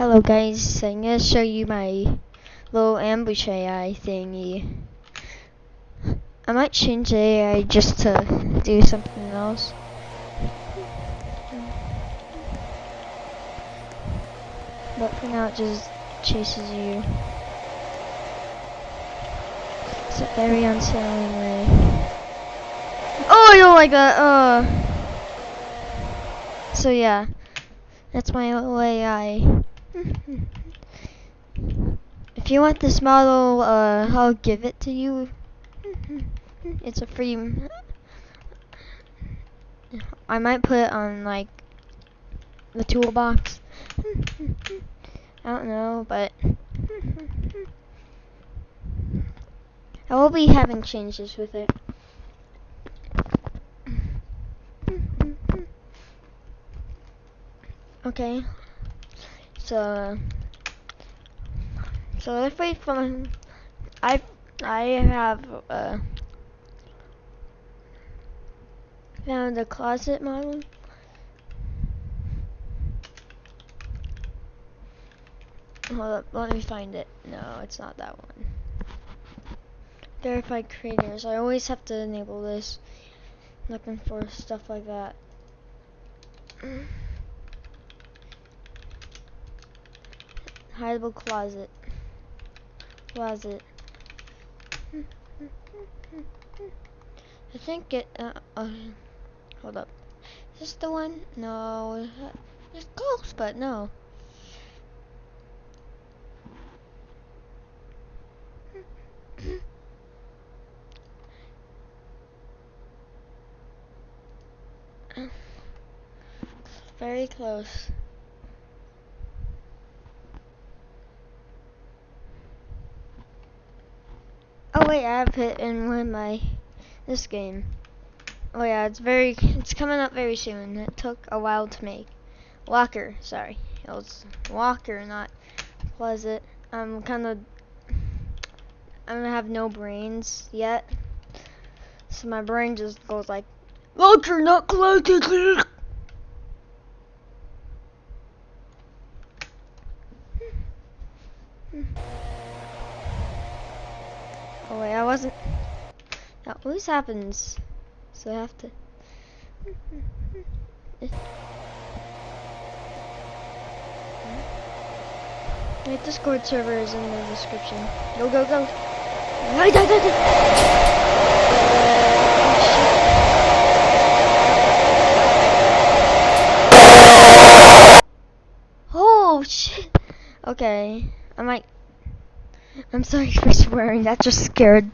Hello guys, I'm gonna show you my little ambush AI thingy. I might change AI just to do something else. But for now it just chases you. It's a very unsettling way. Oh, don't like that, uh. So yeah, that's my little AI. If you want this model, uh, I'll give it to you. It's a free. I might put it on like the toolbox. I don't know, but I will be having changes with it. Okay, so so let's wait for I I have uh found a closet model. Hold up, let me find it. No, it's not that one. Verified creators. I always have to enable this. Looking for stuff like that. Hideable closet. Closet. I think it, uh, uh, hold up. Is this the one? No, it's close, but no. Very close. Oh wait, I have it in one of my this game. Oh yeah, it's very it's coming up very soon. It took a while to make. Walker, sorry. It was Walker, not Pleasant. I'm kind of I don't have no brains yet. So my brain just goes like Walker, not Pleasant. Oh wait, I wasn't. That always happens. So I have to. My Discord server is in the description. Go, go, go. Oh shit. Okay. I might. I'm sorry for swearing. That just scared